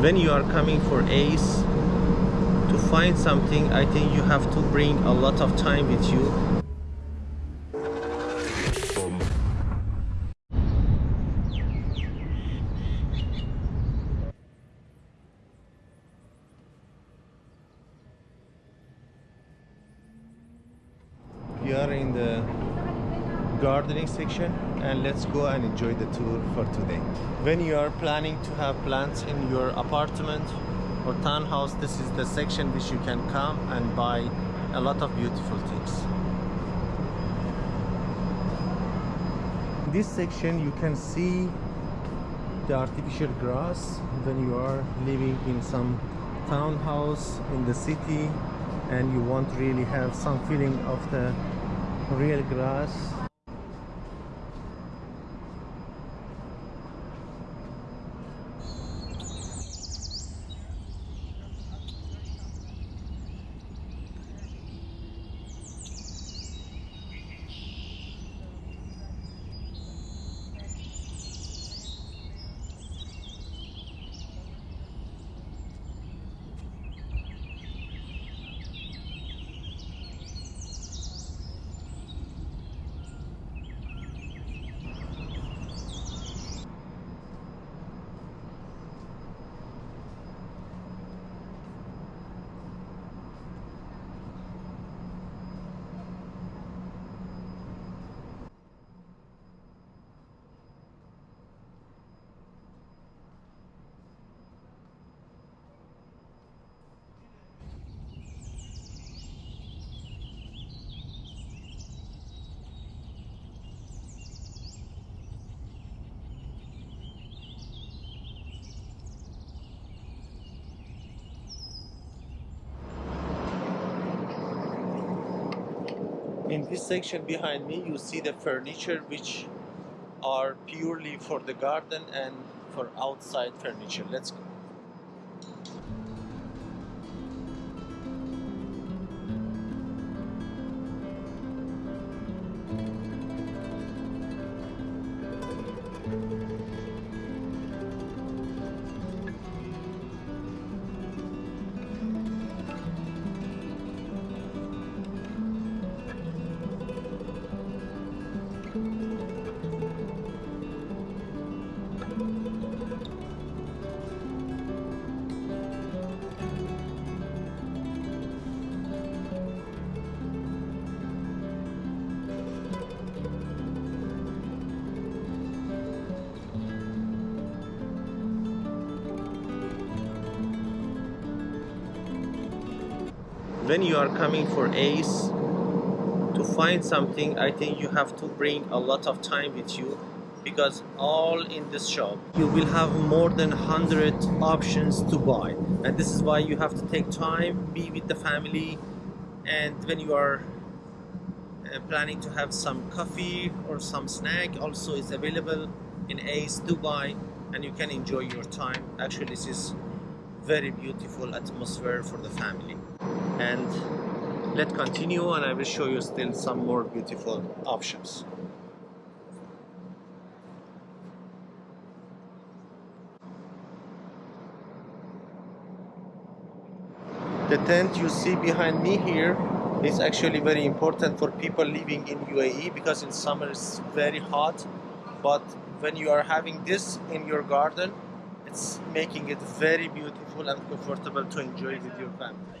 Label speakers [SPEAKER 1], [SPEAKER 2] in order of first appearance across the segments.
[SPEAKER 1] when you are coming for ace to find something i think you have to bring a lot of time with you. We are in the gardening section and let's go and enjoy the tour for today. When you are planning to have plants in your apartment or townhouse this is the section which you can come and buy a lot of beautiful things. In this section you can see the artificial grass when you are living in some townhouse in the city and you want really have some feeling of the real grass in this section behind me you see the furniture which are purely for the garden and for outside furniture. Let's go when you are coming for ace to find something i think you have to bring a lot of time with you because all in this shop you will have more than 100 options to buy. And this is why you have to take time be with the family and when you are uh, planning to have some coffee or some snack also is available in ace dubai and you can enjoy your time. Actually this is very beautiful atmosphere for the family and let's continue and I will show you still some more beautiful options. The tent you see behind me here is actually very important for people living in UAE because in summer it's very hot but when you are having this in your garden it's making it very beautiful and comfortable to enjoy with your family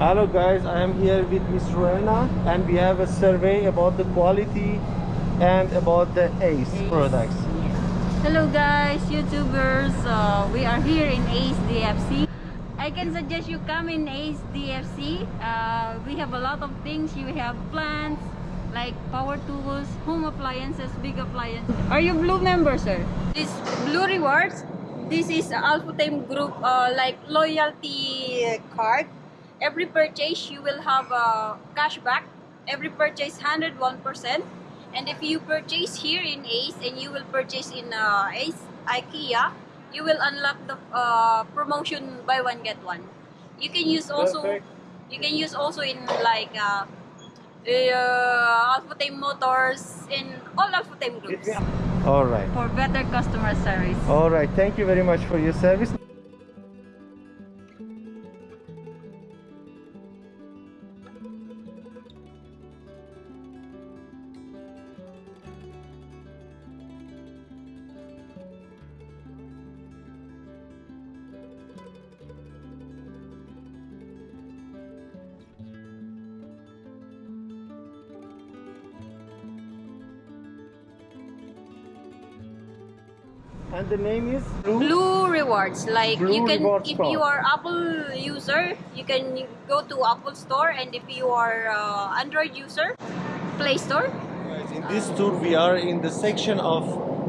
[SPEAKER 1] Hello guys, I am here with Miss Rowena and we have a survey about the quality and about the ACE,
[SPEAKER 2] Ace.
[SPEAKER 1] products.
[SPEAKER 2] Hello guys, YouTubers. Uh, we are here in Ace DFC. I can suggest you come in Ace DFC. Uh, we have a lot of things. You have plants like power tools, home appliances, big appliances. Are you Blue member, sir? This Blue Rewards. This is Al-Futtaim Group uh, like loyalty card. Every purchase you will have a cashback. Every purchase 101%. And if you purchase here in Ace and you will purchase in uh, Ace IKEA, you will unlock the uh, promotion buy one get one. You can use also
[SPEAKER 1] Perfect.
[SPEAKER 2] you can use also in like uh, uh, Al-Futtaim Motors in all Al-Futtaim groups
[SPEAKER 1] All right.
[SPEAKER 2] for better customer service.
[SPEAKER 1] All right. Thank you very much for your service. And the name is
[SPEAKER 2] Blue rewards like
[SPEAKER 1] Blue
[SPEAKER 2] you can
[SPEAKER 1] rewards
[SPEAKER 2] if
[SPEAKER 1] card.
[SPEAKER 2] you are Apple user you can go to Apple Store and if you are uh, Android user Play Store
[SPEAKER 1] Guys, in this tour we are in the section of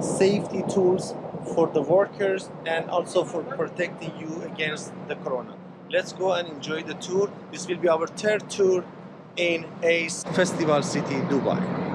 [SPEAKER 1] safety tools for the workers and also for protecting you against the corona. Let's go and enjoy the tour. This will be our third tour in ACE Festival City, Dubai.